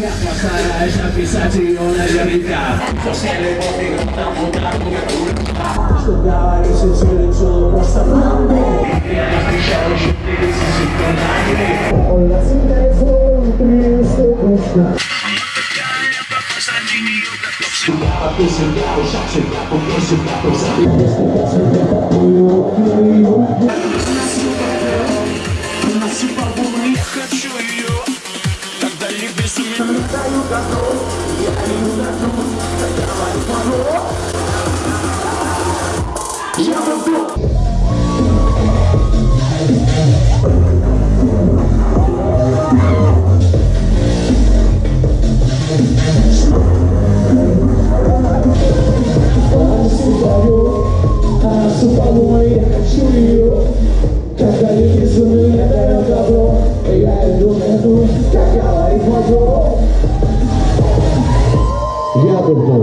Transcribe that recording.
Cerca sarà e ci avvisati una verità se costa se Сильнее. Я не Я буду. Iya betul.